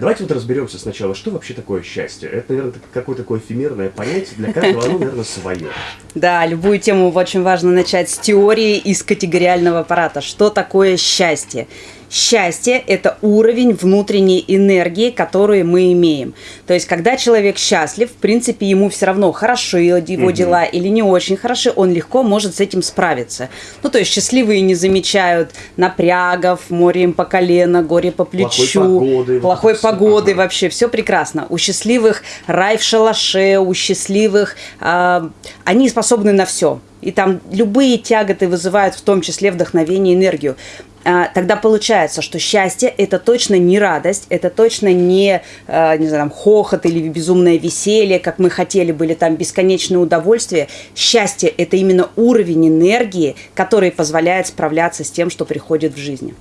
Давайте вот разберемся сначала, что вообще такое счастье. Это, наверное, какое-то такое эфемерное понятие, для каждого оно, наверное, свое. Да, любую тему очень важно начать с теории из категориального аппарата. Что такое счастье? Счастье – это уровень внутренней энергии, которую мы имеем. То есть, когда человек счастлив, в принципе, ему все равно хорошо его угу. дела или не очень хороши, он легко может с этим справиться. Ну, то есть, счастливые не замечают напрягов, море им по колено, горе по плечу, плохой погоды, плохой погоды ага. вообще, все прекрасно. У счастливых рай в шалаше, у счастливых э, они способны на все. И там любые тяготы вызывают в том числе вдохновение, энергию. А, тогда получается, что счастье – это точно не радость, это точно не, а, не знаю, там, хохот или безумное веселье, как мы хотели были, там, бесконечное удовольствие. Счастье – это именно уровень энергии, который позволяет справляться с тем, что приходит в жизни.